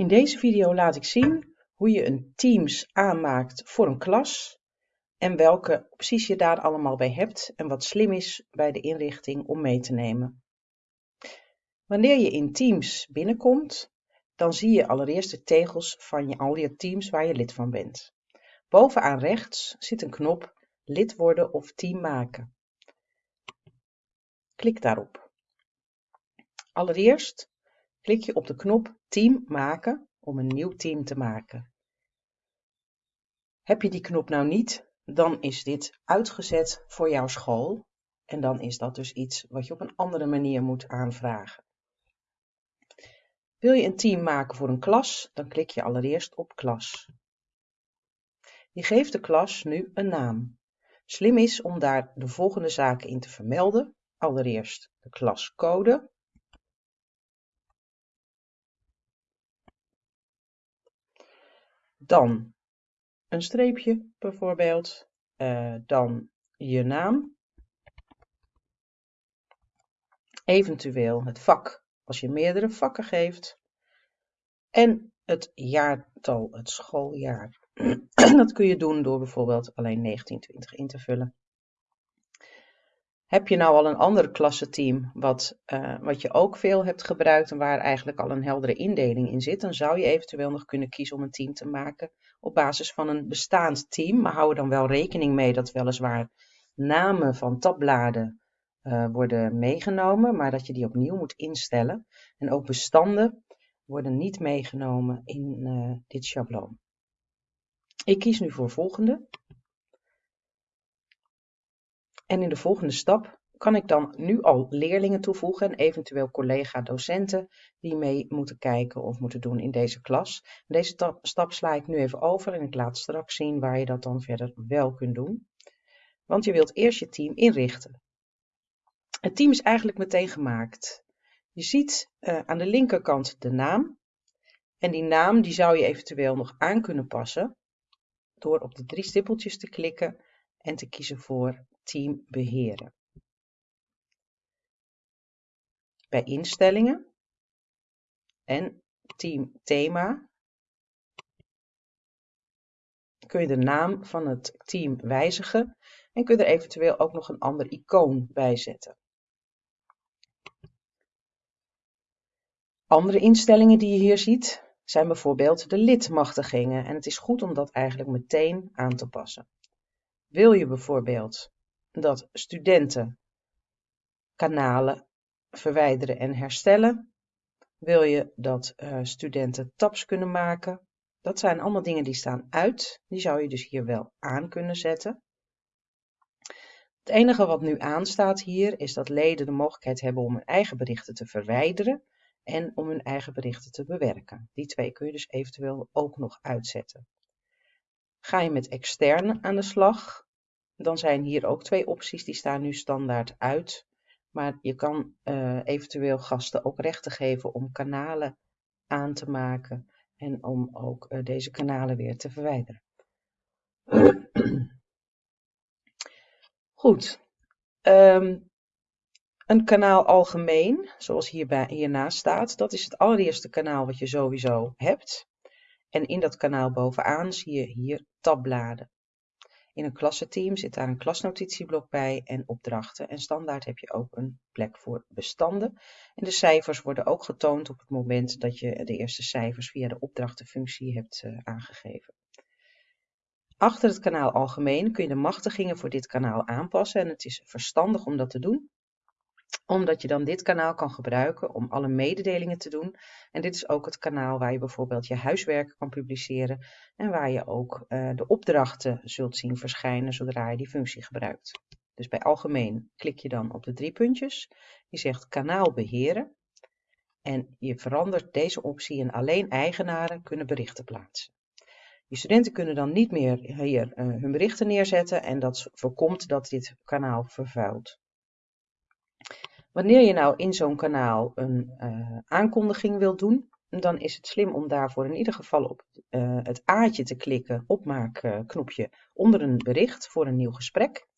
In deze video laat ik zien hoe je een Teams aanmaakt voor een klas en welke opties je daar allemaal bij hebt en wat slim is bij de inrichting om mee te nemen. Wanneer je in Teams binnenkomt, dan zie je allereerst de tegels van je, al je teams waar je lid van bent. Bovenaan rechts zit een knop lid worden of team maken. Klik daarop. Allereerst klik je op de knop Team maken om een nieuw team te maken. Heb je die knop nou niet, dan is dit uitgezet voor jouw school en dan is dat dus iets wat je op een andere manier moet aanvragen. Wil je een team maken voor een klas, dan klik je allereerst op klas. Je geeft de klas nu een naam. Slim is om daar de volgende zaken in te vermelden. Allereerst de klascode. Dan een streepje bijvoorbeeld. Uh, dan je naam. Eventueel het vak als je meerdere vakken geeft. En het jaartal, het schooljaar. dat kun je doen door bijvoorbeeld alleen 1920 in te vullen. Heb je nou al een ander klassenteam wat, uh, wat je ook veel hebt gebruikt en waar eigenlijk al een heldere indeling in zit, dan zou je eventueel nog kunnen kiezen om een team te maken op basis van een bestaand team. Maar hou er dan wel rekening mee dat weliswaar namen van tabbladen uh, worden meegenomen, maar dat je die opnieuw moet instellen. En ook bestanden worden niet meegenomen in uh, dit schabloon. Ik kies nu voor volgende. En in de volgende stap kan ik dan nu al leerlingen toevoegen en eventueel collega-docenten die mee moeten kijken of moeten doen in deze klas. Deze stap sla ik nu even over en ik laat straks zien waar je dat dan verder wel kunt doen. Want je wilt eerst je team inrichten. Het team is eigenlijk meteen gemaakt. Je ziet uh, aan de linkerkant de naam. En die naam die zou je eventueel nog aan kunnen passen door op de drie stippeltjes te klikken en te kiezen voor team beheren. Bij instellingen en team thema kun je de naam van het team wijzigen en kun je er eventueel ook nog een ander icoon bij zetten. Andere instellingen die je hier ziet zijn bijvoorbeeld de lidmachtigingen en het is goed om dat eigenlijk meteen aan te passen. Wil je bijvoorbeeld dat studenten kanalen verwijderen en herstellen? Wil je dat uh, studenten tabs kunnen maken? Dat zijn allemaal dingen die staan uit. Die zou je dus hier wel aan kunnen zetten. Het enige wat nu aanstaat hier is dat leden de mogelijkheid hebben om hun eigen berichten te verwijderen en om hun eigen berichten te bewerken. Die twee kun je dus eventueel ook nog uitzetten. Ga je met externe aan de slag, dan zijn hier ook twee opties, die staan nu standaard uit. Maar je kan uh, eventueel gasten ook rechten geven om kanalen aan te maken en om ook uh, deze kanalen weer te verwijderen. Goed. Um, een kanaal algemeen, zoals hierbij, hiernaast staat, dat is het allereerste kanaal wat je sowieso hebt. En in dat kanaal bovenaan zie je hier tabbladen. In een klassenteam zit daar een klasnotitieblok bij en opdrachten. En standaard heb je ook een plek voor bestanden. En de cijfers worden ook getoond op het moment dat je de eerste cijfers via de opdrachtenfunctie hebt uh, aangegeven. Achter het kanaal algemeen kun je de machtigingen voor dit kanaal aanpassen en het is verstandig om dat te doen omdat je dan dit kanaal kan gebruiken om alle mededelingen te doen. En dit is ook het kanaal waar je bijvoorbeeld je huiswerk kan publiceren en waar je ook uh, de opdrachten zult zien verschijnen zodra je die functie gebruikt. Dus bij algemeen klik je dan op de drie puntjes. Je zegt kanaal beheren en je verandert deze optie in alleen eigenaren kunnen berichten plaatsen. Je studenten kunnen dan niet meer hier uh, hun berichten neerzetten en dat voorkomt dat dit kanaal vervuilt. Wanneer je nou in zo'n kanaal een uh, aankondiging wilt doen, dan is het slim om daarvoor in ieder geval op uh, het A'tje te klikken, opmaakknopje, onder een bericht voor een nieuw gesprek.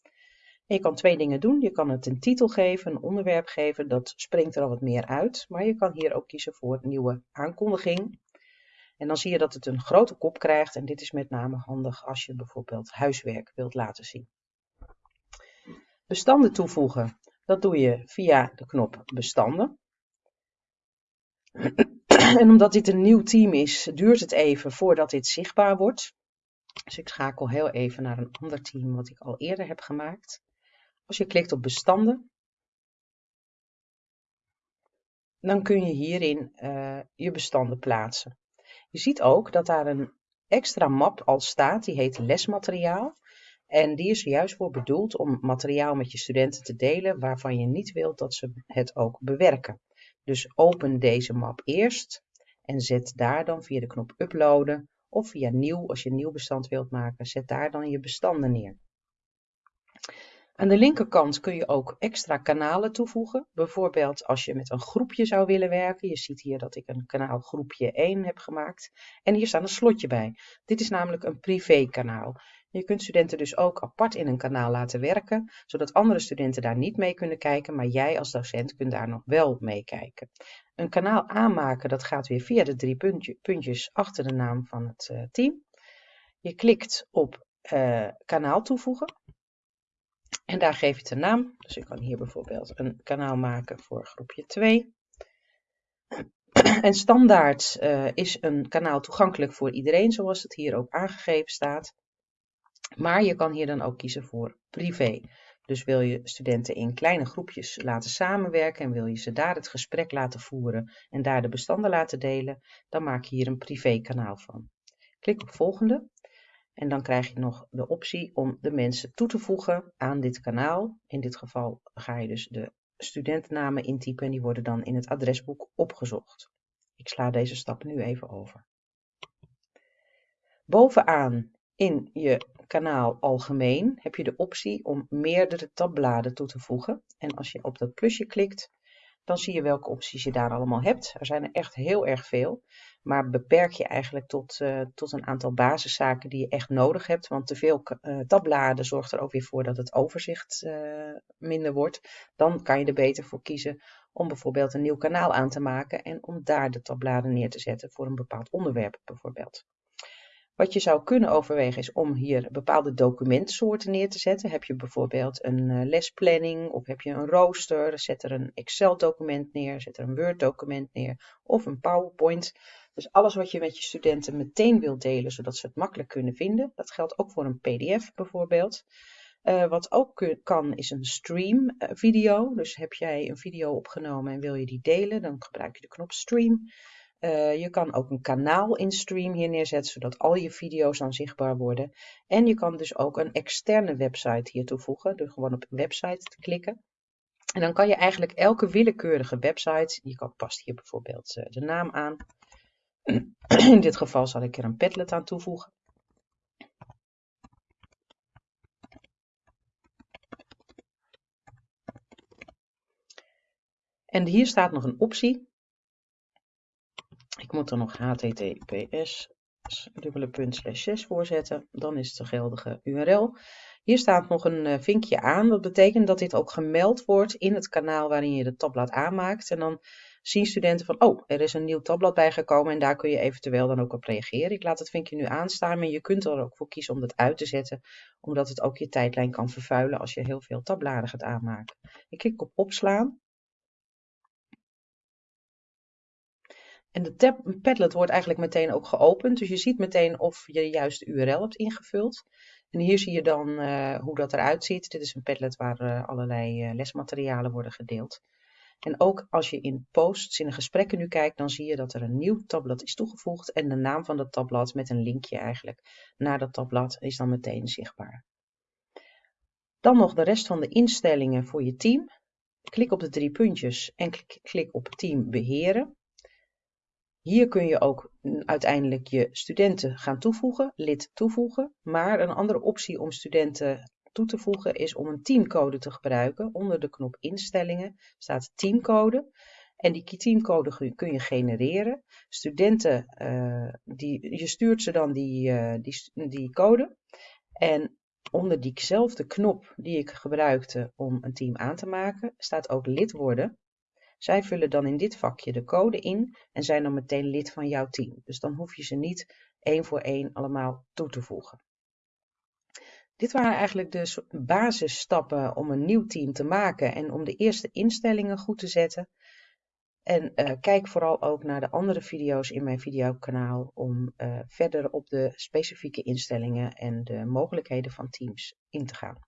Je kan twee dingen doen. Je kan het een titel geven, een onderwerp geven, dat springt er al wat meer uit. Maar je kan hier ook kiezen voor nieuwe aankondiging. En dan zie je dat het een grote kop krijgt en dit is met name handig als je bijvoorbeeld huiswerk wilt laten zien. Bestanden toevoegen, dat doe je via de knop bestanden. En omdat dit een nieuw team is, duurt het even voordat dit zichtbaar wordt. Dus ik schakel heel even naar een ander team wat ik al eerder heb gemaakt. Als je klikt op bestanden, dan kun je hierin uh, je bestanden plaatsen. Je ziet ook dat daar een extra map al staat, die heet lesmateriaal. En die is er juist voor bedoeld om materiaal met je studenten te delen waarvan je niet wilt dat ze het ook bewerken. Dus open deze map eerst en zet daar dan via de knop uploaden of via nieuw, als je een nieuw bestand wilt maken, zet daar dan je bestanden neer. Aan de linkerkant kun je ook extra kanalen toevoegen. Bijvoorbeeld als je met een groepje zou willen werken. Je ziet hier dat ik een kanaal groepje 1 heb gemaakt. En hier staat een slotje bij. Dit is namelijk een privé kanaal. Je kunt studenten dus ook apart in een kanaal laten werken, zodat andere studenten daar niet mee kunnen kijken, maar jij als docent kunt daar nog wel mee kijken. Een kanaal aanmaken, dat gaat weer via de drie puntjes achter de naam van het uh, team. Je klikt op uh, kanaal toevoegen. En daar geef je het een naam. Dus ik kan hier bijvoorbeeld een kanaal maken voor groepje 2. En standaard uh, is een kanaal toegankelijk voor iedereen, zoals het hier ook aangegeven staat. Maar je kan hier dan ook kiezen voor privé. Dus wil je studenten in kleine groepjes laten samenwerken en wil je ze daar het gesprek laten voeren en daar de bestanden laten delen, dan maak je hier een privé kanaal van. Klik op volgende en dan krijg je nog de optie om de mensen toe te voegen aan dit kanaal. In dit geval ga je dus de studentennamen intypen en die worden dan in het adresboek opgezocht. Ik sla deze stap nu even over. Bovenaan in je kanaal algemeen heb je de optie om meerdere tabbladen toe te voegen. En als je op dat plusje klikt, dan zie je welke opties je daar allemaal hebt. Er zijn er echt heel erg veel. Maar beperk je eigenlijk tot, uh, tot een aantal basiszaken die je echt nodig hebt. Want te veel uh, tabbladen zorgt er ook weer voor dat het overzicht uh, minder wordt. Dan kan je er beter voor kiezen om bijvoorbeeld een nieuw kanaal aan te maken. En om daar de tabbladen neer te zetten voor een bepaald onderwerp bijvoorbeeld. Wat je zou kunnen overwegen is om hier bepaalde documentsoorten neer te zetten. Heb je bijvoorbeeld een uh, lesplanning of heb je een rooster, zet er een Excel document neer, zet er een Word document neer of een PowerPoint. Dus alles wat je met je studenten meteen wilt delen, zodat ze het makkelijk kunnen vinden. Dat geldt ook voor een PDF bijvoorbeeld. Uh, wat ook kan is een stream uh, video. Dus heb jij een video opgenomen en wil je die delen, dan gebruik je de knop stream. Uh, je kan ook een kanaal in stream hier neerzetten, zodat al je video's dan zichtbaar worden. En je kan dus ook een externe website hier toevoegen, door gewoon op website te klikken. En dan kan je eigenlijk elke willekeurige website, je kan, past hier bijvoorbeeld uh, de naam aan. In dit geval zal ik er een Padlet aan toevoegen. En hier staat nog een optie ik moet er nog https dubbele punt slash 6 voorzetten. Dan is het de geldige URL. Hier staat nog een eh, vinkje aan. Dat betekent dat dit ook gemeld wordt in het kanaal waarin je de tabblad aanmaakt. En dan zien studenten van, oh, er is een nieuw tabblad bijgekomen en daar kun je eventueel dan ook op reageren. Ik laat het vinkje nu aanstaan, maar je kunt er ook voor kiezen om dat uit te zetten, omdat het ook je tijdlijn kan vervuilen als je heel veel tabbladen gaat aanmaken. Ik klik op opslaan En de tab, Padlet wordt eigenlijk meteen ook geopend. Dus je ziet meteen of je de juiste URL hebt ingevuld. En hier zie je dan uh, hoe dat eruit ziet. Dit is een Padlet waar uh, allerlei uh, lesmaterialen worden gedeeld. En ook als je in posts, in de gesprekken nu kijkt, dan zie je dat er een nieuw tabblad is toegevoegd. En de naam van dat tabblad met een linkje eigenlijk naar dat tabblad is dan meteen zichtbaar. Dan nog de rest van de instellingen voor je team. Klik op de drie puntjes en klik op team beheren. Hier kun je ook uiteindelijk je studenten gaan toevoegen, lid toevoegen. Maar een andere optie om studenten toe te voegen is om een teamcode te gebruiken. Onder de knop instellingen staat teamcode. En die teamcode kun je genereren. Studenten, uh, die, je stuurt ze dan die, uh, die, die code. En onder diezelfde knop die ik gebruikte om een team aan te maken, staat ook lid worden Zij vullen dan in dit vakje de code in en zijn dan meteen lid van jouw team. Dus dan hoef je ze niet één voor één allemaal toe te voegen. Dit waren eigenlijk de basisstappen om een nieuw team te maken en om de eerste instellingen goed te zetten. En uh, kijk vooral ook naar de andere video's in mijn videokanaal om uh, verder op de specifieke instellingen en de mogelijkheden van teams in te gaan.